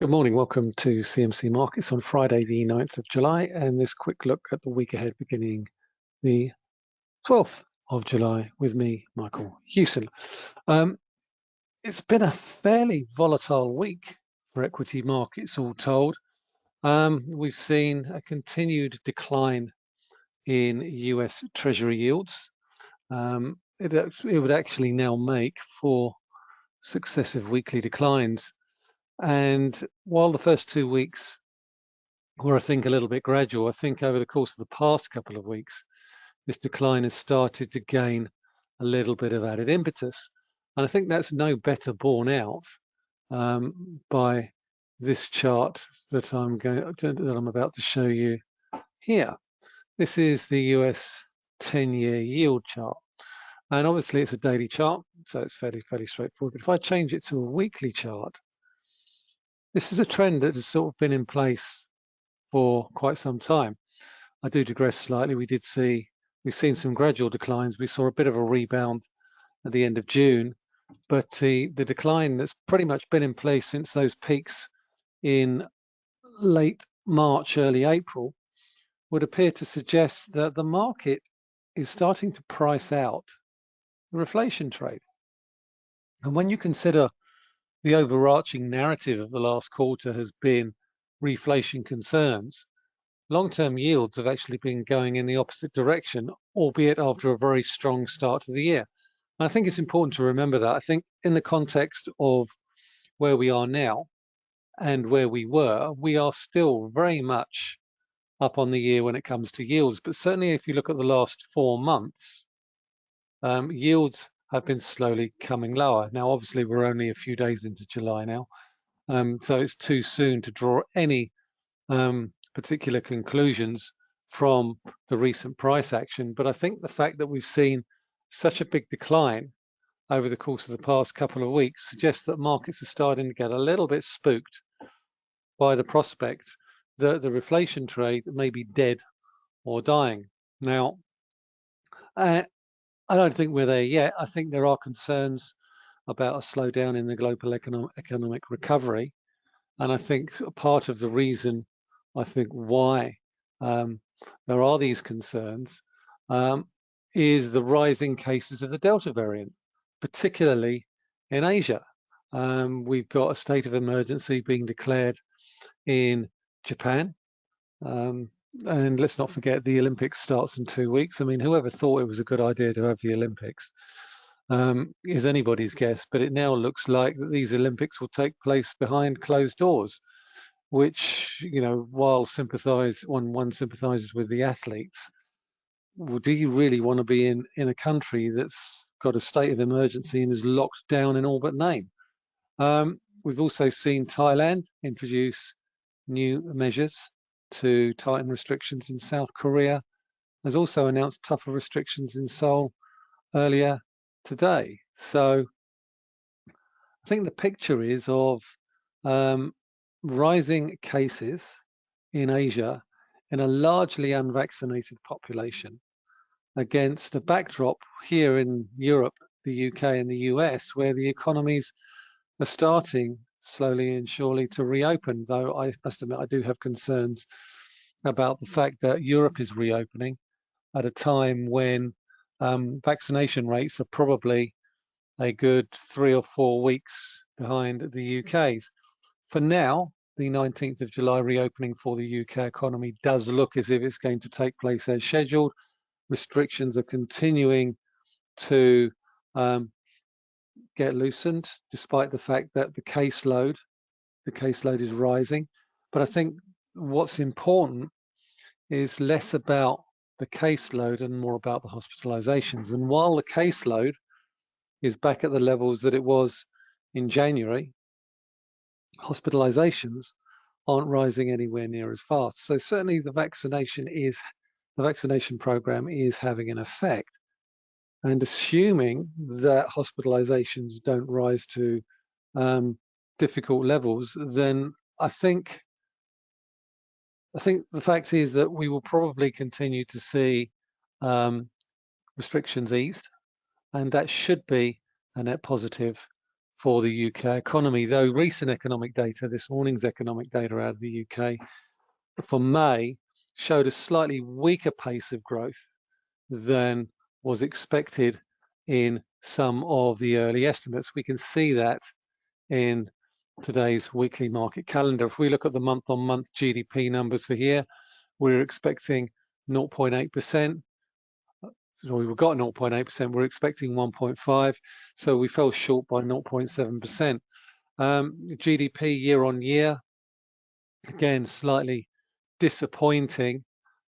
Good morning. Welcome to CMC Markets on Friday, the 9th of July, and this quick look at the week ahead beginning the 12th of July with me, Michael Hewson. Um, it's been a fairly volatile week for equity markets, all told. Um, we've seen a continued decline in US Treasury yields. Um, it, it would actually now make four successive weekly declines and while the first two weeks were, I think, a little bit gradual, I think over the course of the past couple of weeks, this decline has started to gain a little bit of added impetus. And I think that's no better borne out um, by this chart that I'm going that I'm about to show you here. This is the US 10-year yield chart. And obviously it's a daily chart, so it's fairly, fairly straightforward. But if I change it to a weekly chart, this is a trend that has sort of been in place for quite some time. I do digress slightly. We did see, we've seen some gradual declines. We saw a bit of a rebound at the end of June, but the, the decline that's pretty much been in place since those peaks in late March, early April, would appear to suggest that the market is starting to price out the reflation trade. And when you consider the overarching narrative of the last quarter has been reflation concerns. Long-term yields have actually been going in the opposite direction, albeit after a very strong start to the year. And I think it's important to remember that. I think in the context of where we are now and where we were, we are still very much up on the year when it comes to yields. But certainly if you look at the last four months, um, yields have been slowly coming lower. Now, obviously, we're only a few days into July now, um, so it's too soon to draw any um, particular conclusions from the recent price action. But I think the fact that we've seen such a big decline over the course of the past couple of weeks suggests that markets are starting to get a little bit spooked by the prospect that the reflation trade may be dead or dying. Now, uh, I don't think we're there yet. I think there are concerns about a slowdown in the global economic, economic recovery. And I think part of the reason, I think why um, there are these concerns um, is the rising cases of the Delta variant, particularly in Asia. Um, we've got a state of emergency being declared in Japan. And let's not forget the Olympics starts in two weeks. I mean, whoever thought it was a good idea to have the Olympics um, is anybody's guess, but it now looks like that these Olympics will take place behind closed doors, which, you know, while sympathize, one, one sympathizes with the athletes, well, do you really want to be in, in a country that's got a state of emergency and is locked down in all but name? Um, we've also seen Thailand introduce new measures to tighten restrictions in South Korea has also announced tougher restrictions in Seoul earlier today. So I think the picture is of um, rising cases in Asia in a largely unvaccinated population against a backdrop here in Europe, the UK and the US, where the economies are starting slowly and surely to reopen, though I must admit I do have concerns about the fact that Europe is reopening at a time when um, vaccination rates are probably a good three or four weeks behind the UK's. For now, the 19th of July reopening for the UK economy does look as if it's going to take place as scheduled. Restrictions are continuing to um, get loosened, despite the fact that the caseload, the caseload is rising. But I think what's important is less about the caseload and more about the hospitalizations. And while the caseload is back at the levels that it was in January, hospitalizations aren't rising anywhere near as fast. So certainly the vaccination is the vaccination program is having an effect. And assuming that hospitalizations don't rise to um, difficult levels, then I think I think the fact is that we will probably continue to see um, restrictions eased, and that should be a net positive for the UK economy, though recent economic data, this morning's economic data out of the UK for May showed a slightly weaker pace of growth than was expected in some of the early estimates. We can see that in today's weekly market calendar. If we look at the month-on-month -month GDP numbers for here, we're expecting 0.8%. So we've got 0.8%, we're expecting 1.5, so we fell short by 0.7%. Um, GDP year on year, again, slightly disappointing,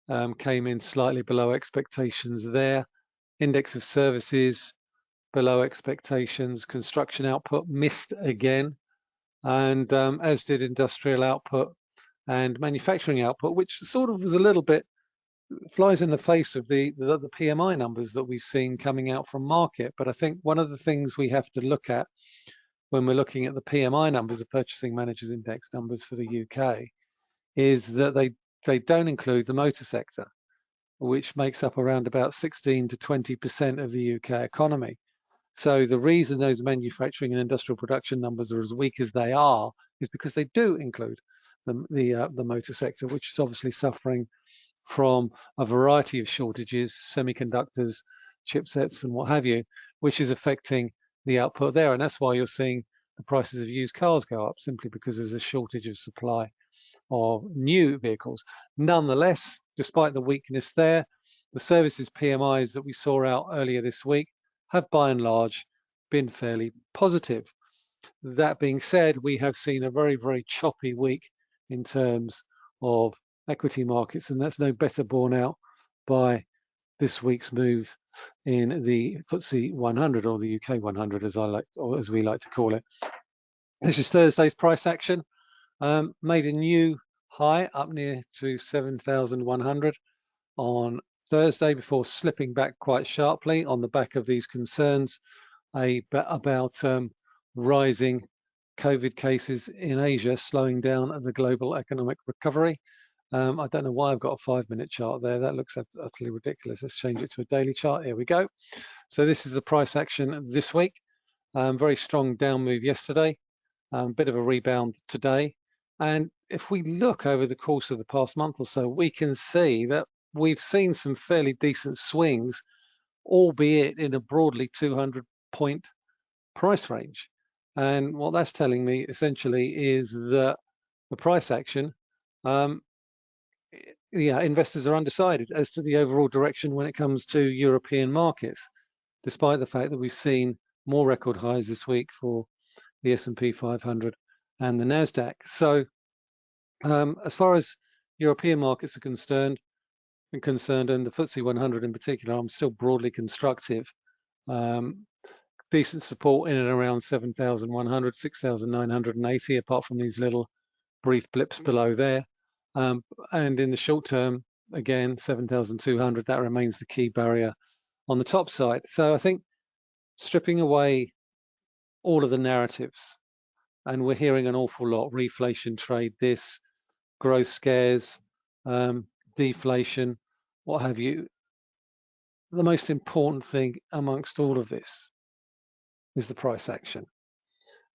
um, came in slightly below expectations there. Index of services below expectations. Construction output missed again, and um, as did industrial output and manufacturing output, which sort of was a little bit flies in the face of the, the, the PMI numbers that we've seen coming out from Markit. But I think one of the things we have to look at when we're looking at the PMI numbers, the Purchasing Managers Index numbers for the UK, is that they they don't include the motor sector, which makes up around about 16 to 20% of the UK economy. So the reason those manufacturing and industrial production numbers are as weak as they are is because they do include the the, uh, the motor sector, which is obviously suffering from a variety of shortages, semiconductors, chipsets, and what have you, which is affecting the output there. And that's why you're seeing the prices of used cars go up simply because there's a shortage of supply of new vehicles. Nonetheless, despite the weakness there, the services PMIs that we saw out earlier this week have by and large been fairly positive. That being said, we have seen a very, very choppy week in terms of equity markets, and that's no better borne out by this week's move in the FTSE 100 or the UK 100, as I like, or as we like to call it. This is Thursday's price action um, made a new high up near to 7,100 on Thursday before slipping back quite sharply on the back of these concerns about um, rising COVID cases in Asia slowing down the global economic recovery. Um, I don't know why I've got a five minute chart there. That looks utterly ridiculous. Let's change it to a daily chart. Here we go. So this is the price action this week. Um, very strong down move yesterday. Um, bit of a rebound today. And if we look over the course of the past month or so, we can see that we've seen some fairly decent swings, albeit in a broadly 200 point price range. And what that's telling me essentially is that the price action, um, yeah, investors are undecided as to the overall direction when it comes to European markets, despite the fact that we've seen more record highs this week for the S&P 500 and the Nasdaq. So, um, as far as European markets are concerned, and concerned, and the FTSE 100 in particular, I'm still broadly constructive. Um, decent support in and around 7,100, 6,980, apart from these little brief blips below there. Um, and in the short term, again, 7,200, that remains the key barrier on the top side. So I think stripping away all of the narratives and we're hearing an awful lot reflation trade this growth scares um, deflation what have you. The most important thing amongst all of this is the price action.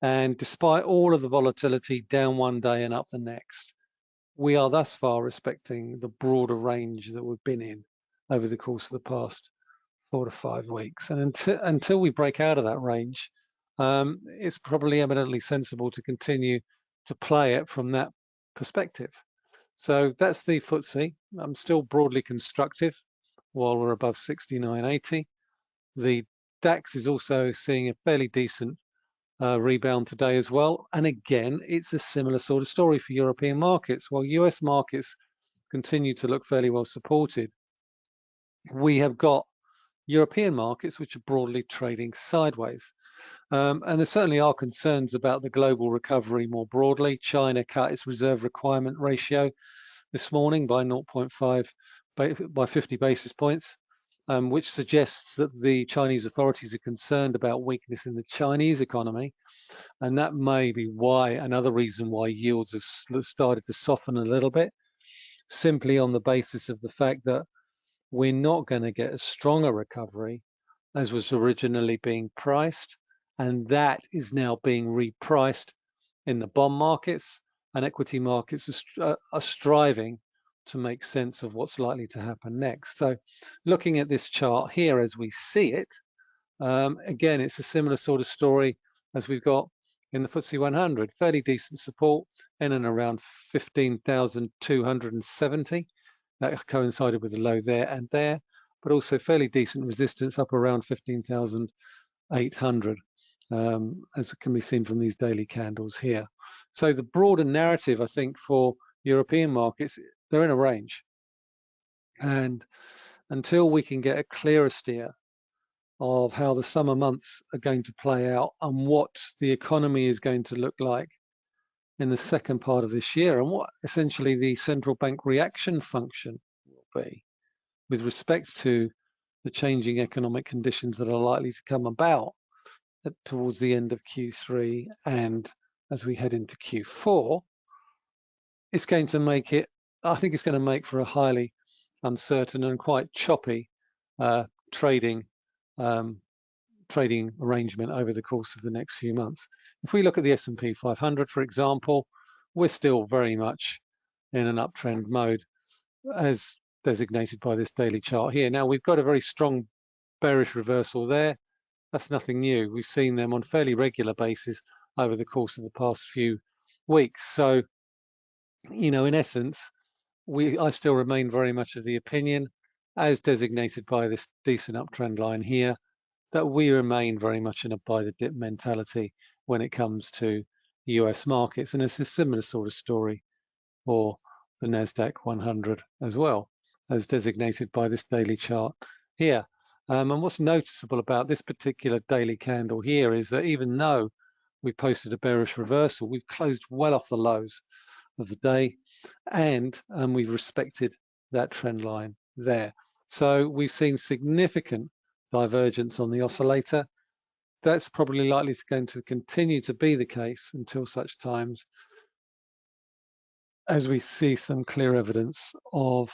And despite all of the volatility down one day and up the next we are thus far respecting the broader range that we've been in over the course of the past four to five weeks. And until, until we break out of that range um, it's probably eminently sensible to continue to play it from that perspective. So that's the FTSE. I'm still broadly constructive while we're above 69.80. The DAX is also seeing a fairly decent uh, rebound today as well. And again, it's a similar sort of story for European markets. While US markets continue to look fairly well supported, we have got European markets which are broadly trading sideways. Um, and there certainly are concerns about the global recovery more broadly. China cut its reserve requirement ratio this morning by 0.5 by 50 basis points, um, which suggests that the Chinese authorities are concerned about weakness in the Chinese economy. And that may be why, another reason why yields have started to soften a little bit, simply on the basis of the fact that we're not going to get as strong a recovery as was originally being priced And that is now being repriced in the bond markets and equity markets are, are striving to make sense of what's likely to happen next. So looking at this chart here as we see it, um, again, it's a similar sort of story as we've got in the FTSE 100, fairly decent support in and around 15,270. That coincided with the low there and there, but also fairly decent resistance up around 15,800, um, as can be seen from these daily candles here. So the broader narrative, I think, for European markets, they're in a range. And until we can get a clearer steer of how the summer months are going to play out and what the economy is going to look like in the second part of this year and what essentially the central bank reaction function will be with respect to the changing economic conditions that are likely to come about towards the end of Q3 and as we head into Q4, it's going to make it, I think it's going to make for a highly uncertain and quite choppy uh, trading um, trading arrangement over the course of the next few months. If we look at the S&P 500, for example, we're still very much in an uptrend mode as designated by this daily chart here. Now we've got a very strong bearish reversal there. That's nothing new. We've seen them on fairly regular basis over the course of the past few weeks. So, you know, in essence, we I still remain very much of the opinion as designated by this decent uptrend line here, that we remain very much in a buy the dip mentality when it comes to US markets. And it's a similar sort of story for the NASDAQ 100 as well, as designated by this daily chart here. Um, and what's noticeable about this particular daily candle here is that even though we posted a bearish reversal, we've closed well off the lows of the day and um, we've respected that trend line there. So we've seen significant divergence on the oscillator. That's probably likely to going to continue to be the case until such times as we see some clear evidence of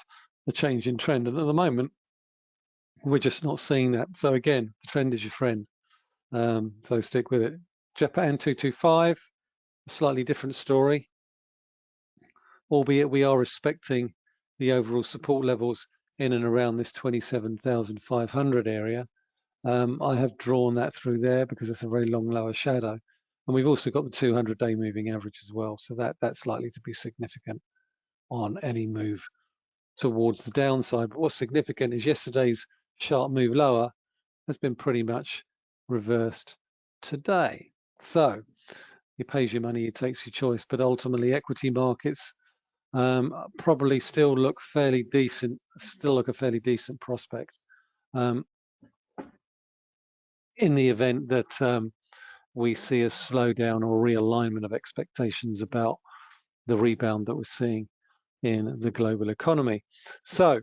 the change in trend. And at the moment, we're just not seeing that. So again, the trend is your friend. Um, so stick with it. Japan 225, a slightly different story, albeit we are respecting the overall support levels in and around this 27,500 area. Um, I have drawn that through there because it's a very long lower shadow. And we've also got the 200 day moving average as well. So that, that's likely to be significant on any move towards the downside. But what's significant is yesterday's sharp move lower has been pretty much reversed today. So it pays your money, it takes your choice, but ultimately equity markets um, probably still look fairly decent, still look a fairly decent prospect um, in the event that um, we see a slowdown or realignment of expectations about the rebound that we're seeing in the global economy. So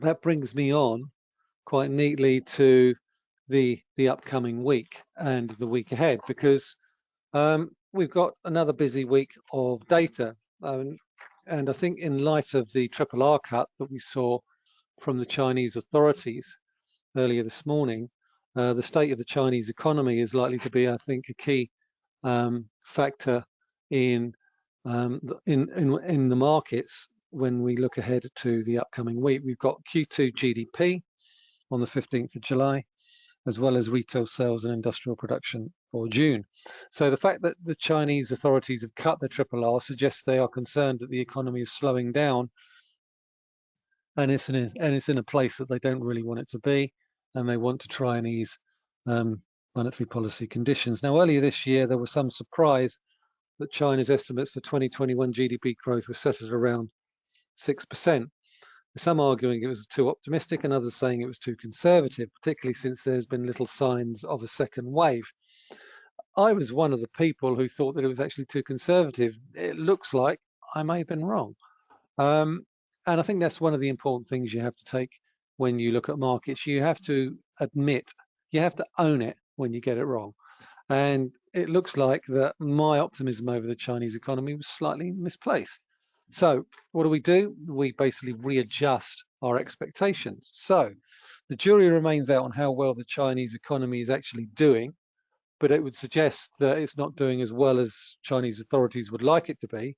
that brings me on quite neatly to the the upcoming week and the week ahead because um, we've got another busy week of data. Um, and I think in light of the triple R cut that we saw from the Chinese authorities earlier this morning, uh, the state of the Chinese economy is likely to be, I think, a key um, factor in, um, in, in, in the markets when we look ahead to the upcoming week. We've got Q2 GDP on the 15th of July as well as retail sales and industrial production for June. So the fact that the Chinese authorities have cut the triple R suggests they are concerned that the economy is slowing down and it's in a, and it's in a place that they don't really want it to be and they want to try and ease um, monetary policy conditions. Now earlier this year there was some surprise that China's estimates for 2021 GDP growth were set at around 6% some arguing it was too optimistic and others saying it was too conservative, particularly since there's been little signs of a second wave. I was one of the people who thought that it was actually too conservative. It looks like I may have been wrong. Um, and I think that's one of the important things you have to take when you look at markets. You have to admit, you have to own it when you get it wrong. And it looks like that my optimism over the Chinese economy was slightly misplaced. So what do we do? We basically readjust our expectations. So the jury remains out on how well the Chinese economy is actually doing, but it would suggest that it's not doing as well as Chinese authorities would like it to be.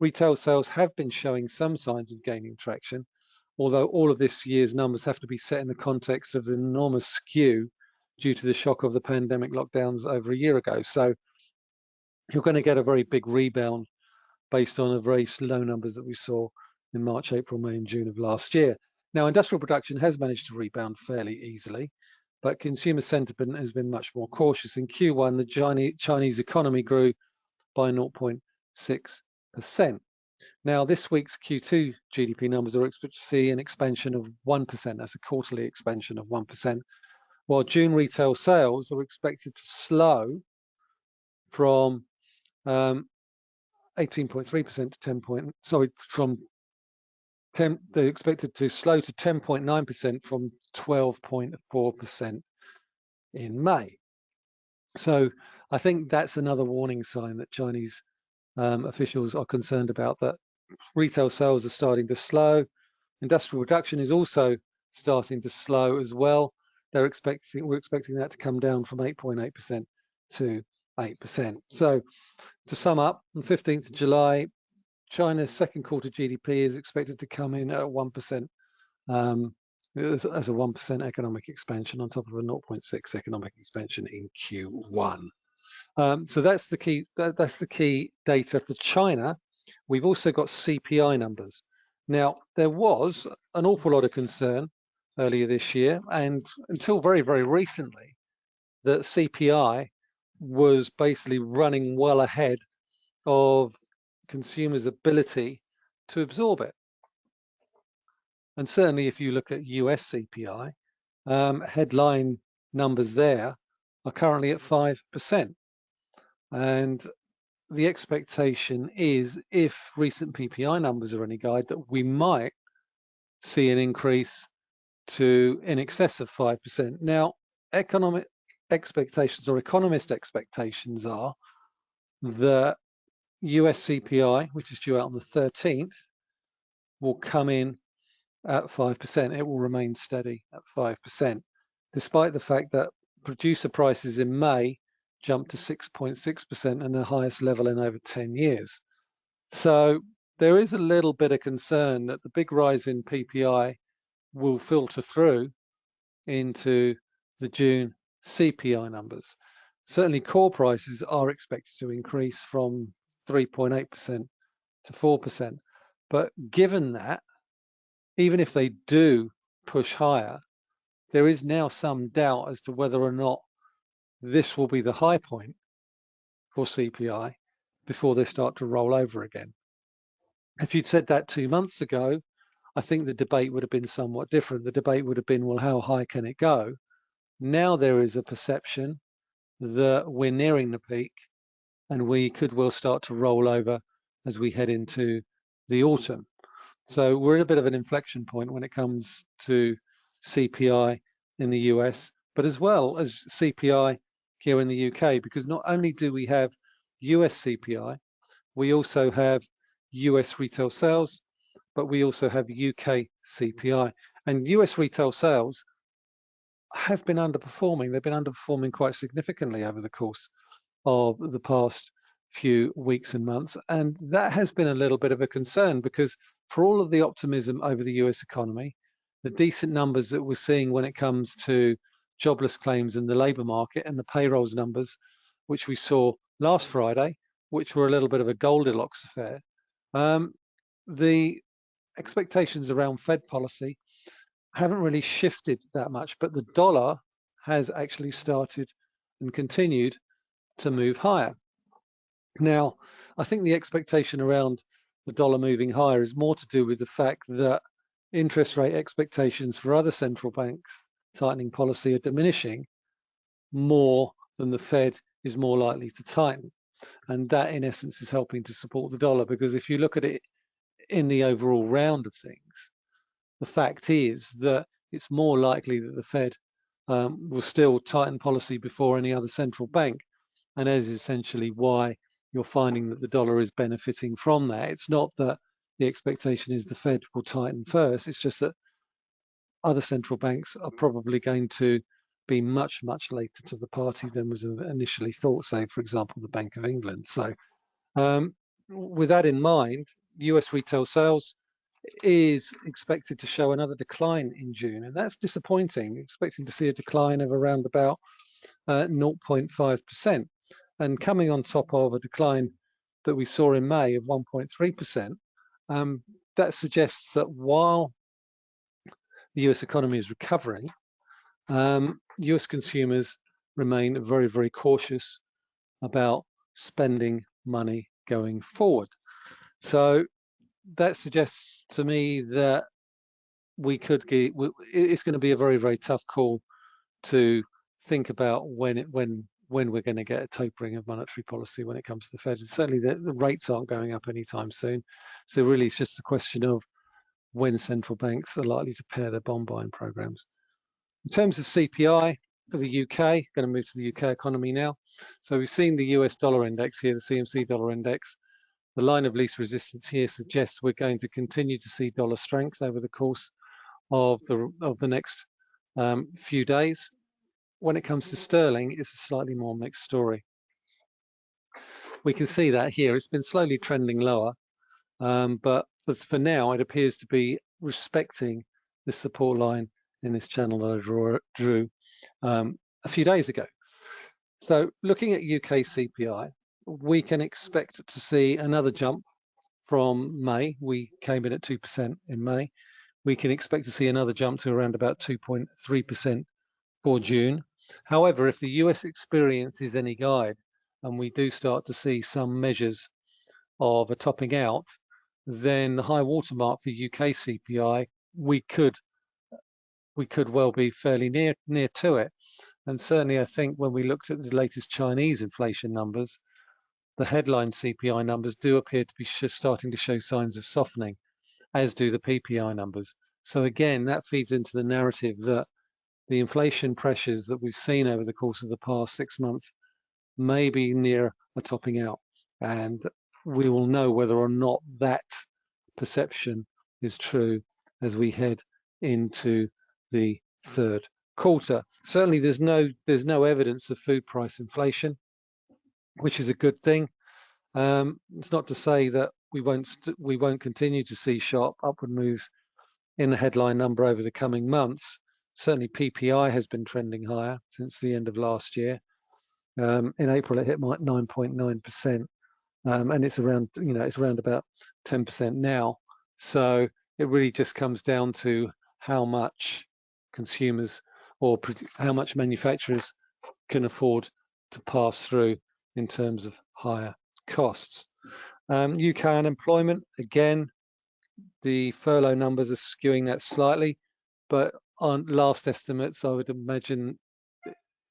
Retail sales have been showing some signs of gaining traction, although all of this year's numbers have to be set in the context of the enormous skew due to the shock of the pandemic lockdowns over a year ago. So you're going to get a very big rebound based on the very slow numbers that we saw in March, April, May, and June of last year. Now, industrial production has managed to rebound fairly easily, but consumer sentiment has been much more cautious. In Q1, the Chinese economy grew by 0.6%. Now, this week's Q2 GDP numbers are expected to see an expansion of 1%. That's a quarterly expansion of 1%, while June retail sales are expected to slow from um, 18.3% um, to 10 point, sorry, from 10, they're expected to slow to 10.9% from 12.4% in May. So I think that's another warning sign that Chinese um, officials are concerned about that retail sales are starting to slow. Industrial production is also starting to slow as well. They're expecting, we're expecting that to come down from 8.8% to 8%. So to sum up, on 15th of July, China's second quarter GDP is expected to come in at 1%, um, as, as, a 1% economic expansion on top of a 0.6 economic expansion in Q1. Um, so that's the key. That, that's the key data for China. We've also got CPI numbers. Now there was an awful lot of concern earlier this year, and until very very recently, that CPI was basically running well ahead of consumers' ability to absorb it. And certainly if you look at US CPI, um, headline numbers there are currently at 5%. And the expectation is if recent PPI numbers are any guide that we might see an increase to in excess of 5%. Now, economic expectations or economist expectations are that US CPI, which is due out on the 13th, will come in at 5%. It will remain steady at 5%, despite the fact that producer prices in May jumped to 6.6% and the highest level in over 10 years. So there is a little bit of concern that the big rise in PPI will filter through into the June CPI numbers. Certainly core prices are expected to increase from 3.8% to 4%. But given that, even if they do push higher, there is now some doubt as to whether or not this will be the high point for CPI before they start to roll over again. If you'd said that two months ago, I think the debate would have been somewhat different. The debate would have been, well, how high can it go? Now there is a perception that we're nearing the peak and we could well start to roll over as we head into the autumn. So we're at a bit of an inflection point when it comes to CPI in the US, but as well as CPI here in the UK, because not only do we have US CPI, we also have US retail sales, but we also have UK CPI. And US retail sales have been underperforming. They've been underperforming quite significantly over the course of the past few weeks and months. And that has been a little bit of a concern because for all of the optimism over the US economy, the decent numbers that we're seeing when it comes to jobless claims in the labour market and the payrolls numbers, which we saw last Friday, which were a little bit of a Goldilocks affair, um, the expectations around Fed policy haven't really shifted that much, but the dollar has actually started and continued to move higher. Now, I think the expectation around the dollar moving higher is more to do with the fact that interest rate expectations for other central banks tightening policy are diminishing more than the Fed is more likely to tighten. And that in essence is helping to support the dollar because if you look at it in the overall round of things, the fact is that it's more likely that the Fed um, will still tighten policy before any other central bank. And that is essentially why you're finding that the dollar is benefiting from that. It's not that the expectation is the Fed will tighten first. It's just that other central banks are probably going to be much, much later to the party than was initially thought, say, for example, the Bank of England. So um, with that in mind, US retail sales is expected to show another decline in June, and that's disappointing, expecting to see a decline of around about 0.5%. Uh, and coming on top of a decline that we saw in May of 1.3%, um, that suggests that while the US economy is recovering, um, US consumers remain very, very cautious about spending money going forward. So that suggests to me that we could get, it's going to be a very, very tough call to think about when it, when when we're going to get a tapering of monetary policy when it comes to the Fed. And certainly the, the rates aren't going up anytime soon. So really it's just a question of when central banks are likely to pare their bond buying programs. In terms of CPI for the UK, going to move to the UK economy now. So we've seen the US dollar index here, the CMC dollar index. The line of least resistance here suggests we're going to continue to see dollar strength over the course of the of the next um, few days. When it comes to sterling, it's a slightly more mixed story. We can see that here. It's been slowly trending lower, um, but, for now, it appears to be respecting the support line in this channel that I draw, drew um, a few days ago. So looking at UK CPI, we can expect to see another jump from May. We came in at 2% in May. We can expect to see another jump to around about 2.3% for June. However, if the US experience is any guide, and we do start to see some measures of a topping out, then the high watermark for UK CPI, we could we could well be fairly near near to it. And certainly, I think when we looked at the latest Chinese inflation numbers, the headline CPI numbers do appear to be starting to show signs of softening, as do the PPI numbers. So again, that feeds into the narrative that the inflation pressures that we've seen over the course of the past six months may be near a topping out. And we will know whether or not that perception is true as we head into the third quarter. Certainly there's no there's no evidence of food price inflation, which is a good thing. Um, it's not to say that we won't we won't continue to see sharp upward moves in the headline number over the coming months. Certainly PPI has been trending higher since the end of last year. Um, in April it hit 9.9%, um, and it's around you know it's around about 10% now. So it really just comes down to how much consumers or how much manufacturers can afford to pass through in terms of higher costs. Um, UK unemployment, again, the furlough numbers are skewing that slightly, but on last estimates, I would imagine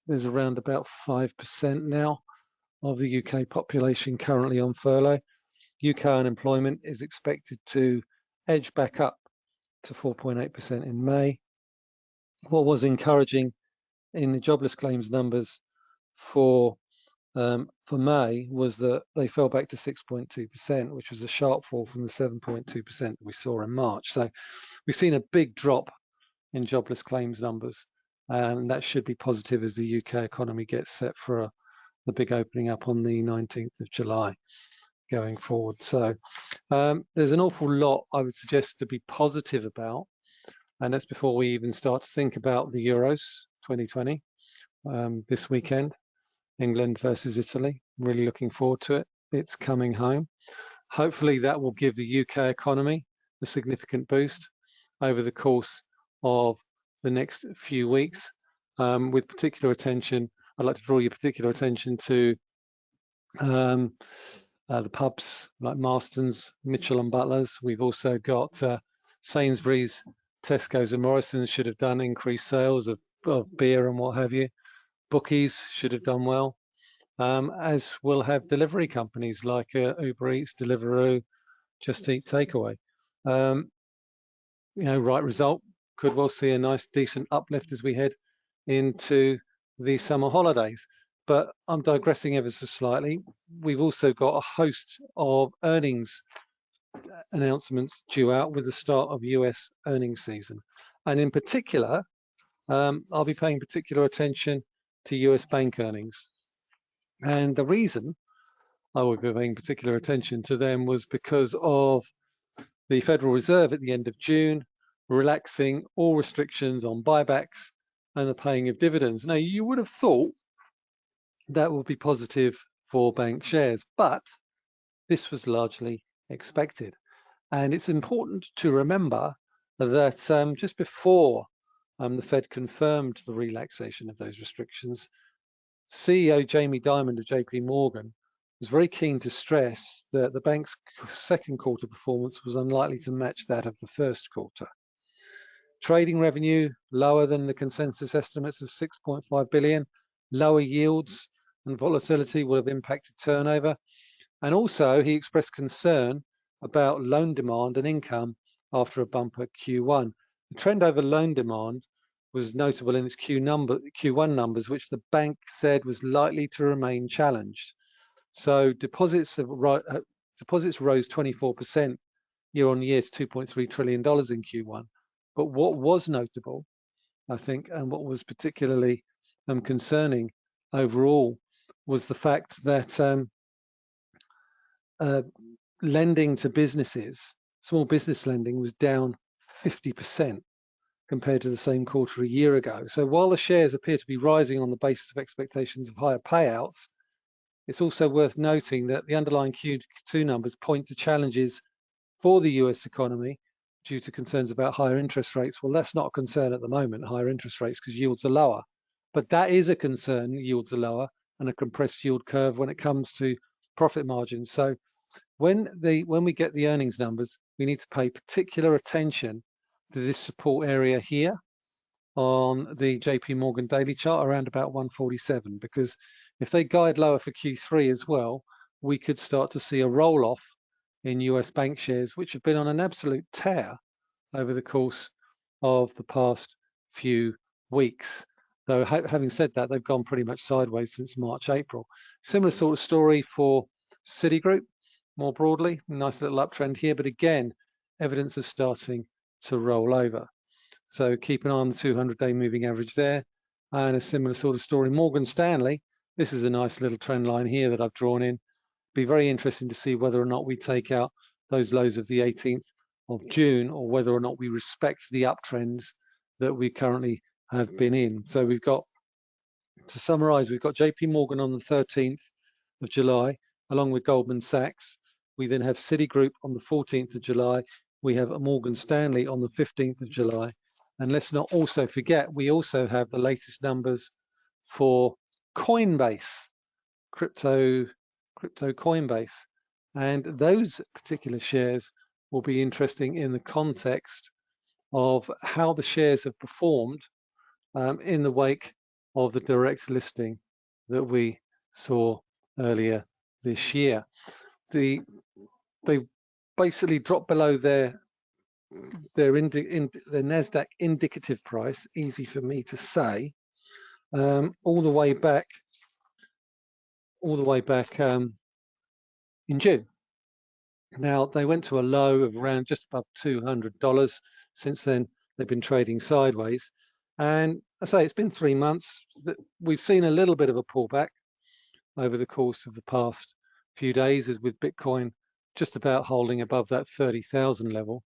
there's around about 5% now of the UK population currently on furlough. UK unemployment is expected to edge back up to 4.8% in May what was encouraging in the jobless claims numbers for um, for May was that they fell back to 6.2%, which was a sharp fall from the 7.2% we saw in March. So we've seen a big drop in jobless claims numbers, and that should be positive as the UK economy gets set for a, the big opening up on the 19th of July going forward. So um, there's an awful lot I would suggest to be positive about and that's before we even start to think about the Euros 2020 um, this weekend, England versus Italy. Really looking forward to it. It's coming home. Hopefully that will give the UK economy a significant boost over the course of the next few weeks. Um, with particular attention, I'd like to draw your particular attention to um, uh, the pubs like Marston's, Mitchell and Butlers. We've also got uh, Sainsbury's Tesco's and Morrison's should have done increased sales of, of beer and what have you. Bookies should have done well, um, as will have delivery companies like uh, Uber Eats, Deliveroo, Just Eat Takeaway. Um, you know, right result could well see a nice, decent uplift as we head into the summer holidays. But I'm digressing ever so slightly. We've also got a host of earnings announcements due out with the start of US earnings season. And in particular, um, I'll be paying particular attention to US bank earnings. And the reason I be paying particular attention to them was because of the Federal Reserve at the end of June relaxing all restrictions on buybacks and the paying of dividends. Now, you would have thought that would be positive for bank shares, but this was largely expected. And it's important to remember that um, just before um, the Fed confirmed the relaxation of those restrictions, CEO Jamie Dimon of JP Morgan was very keen to stress that the bank's second quarter performance was unlikely to match that of the first quarter. Trading revenue lower than the consensus estimates of 6.5 billion, lower yields and volatility will have impacted turnover. And also he expressed concern about loan demand and income after a bumper Q1. The trend over loan demand was notable in its Q number, Q1 numbers, which the bank said was likely to remain challenged. So deposits have, uh, deposits rose 24% year on year to 2.3 trillion dollars in Q1. But what was notable, I think, and what was particularly um, concerning overall was the fact that um, uh, lending to businesses, small business lending was down 50% compared to the same quarter a year ago. So while the shares appear to be rising on the basis of expectations of higher payouts, it's also worth noting that the underlying Q2 numbers point to challenges for the US economy due to concerns about higher interest rates. Well, that's not a concern at the moment, higher interest rates, because yields are lower. But that is a concern, yields are lower, and a compressed yield curve when it comes to profit margins. So when the when we get the earnings numbers, we need to pay particular attention this support area here on the JP Morgan daily chart around about 147 because if they guide lower for Q3 as well, we could start to see a roll off in US bank shares, which have been on an absolute tear over the course of the past few weeks. Though having said that, they've gone pretty much sideways since March, April. Similar sort of story for Citigroup, more broadly, nice little uptrend here, but again, evidence of starting to roll over. So keep an eye on the 200-day moving average there. And a similar sort of story, Morgan Stanley. This is a nice little trend line here that I've drawn in be very interesting to see whether or not we take out those lows of the 18th of June or whether or not we respect the uptrends that we currently have been in. So we've got, to summarize, we've got JP Morgan on the 13th of July, along with Goldman Sachs. We then have Citigroup on the 14th of July. We have Morgan Stanley on the 15th of July. And let's not also forget, we also have the latest numbers for Coinbase, crypto crypto Coinbase. And those particular shares will be interesting in the context of how the shares have performed um, in the wake of the direct listing that we saw earlier this year. The they basically dropped below their their, in, Nasdaq indicative price, easy for me to say, um, all the way back all the way back um, in June. Now they went to a low of around just above $200. Since then, they've been trading sideways. And I say it's been three months that we've seen a little bit of a pullback over the course of the past few days as with Bitcoin just about holding above that 30,000 level.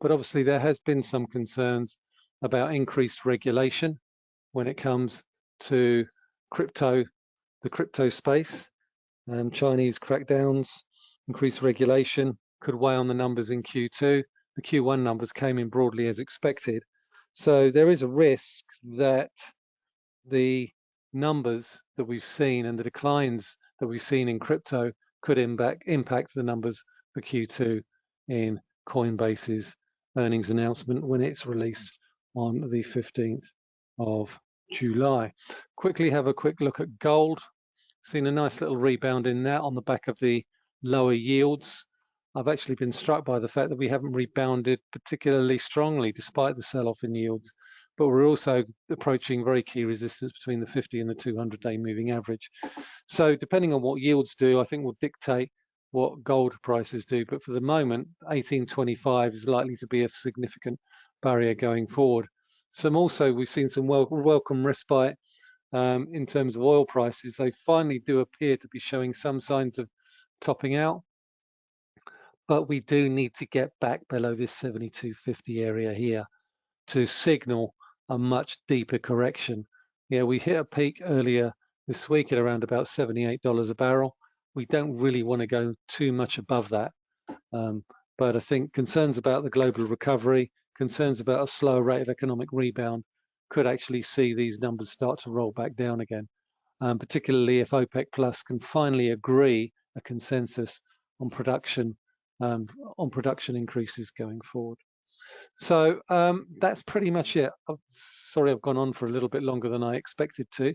But obviously there has been some concerns about increased regulation when it comes to crypto the crypto space. Um, Chinese crackdowns, increased regulation could weigh on the numbers in Q2. The Q1 numbers came in broadly as expected. So there is a risk that the numbers that we've seen and the declines that we've seen in crypto could impact, impact the numbers for Q2 in Coinbase's earnings announcement when it's released on the 15th of July. Quickly have a quick look at gold. Seen a nice little rebound in that on the back of the lower yields. I've actually been struck by the fact that we haven't rebounded particularly strongly despite the sell-off in yields, but we're also approaching very key resistance between the 50 and the 200 day moving average. So depending on what yields do, I think will dictate what gold prices do. But for the moment, 1825 is likely to be a significant barrier going forward. some also we've seen some wel welcome respite um, in terms of oil prices. They finally do appear to be showing some signs of topping out, but we do need to get back below this 72.50 area here to signal a much deeper correction. Yeah, we hit a peak earlier this week at around about $78 a barrel. We don't really want to go too much above that. Um, but I think concerns about the global recovery, concerns about a slower rate of economic rebound could actually see these numbers start to roll back down again, um, particularly if OPEC Plus can finally agree a consensus on production um, on production increases going forward. So um, that's pretty much it. I'm sorry I've gone on for a little bit longer than I expected to,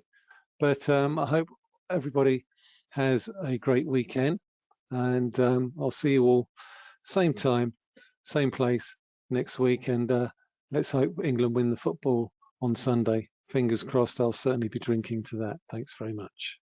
but um, I hope everybody has a great weekend and um, I'll see you all same time, same place next week and uh, let's hope England win the football on Sunday. Fingers crossed, I'll certainly be drinking to that. Thanks very much.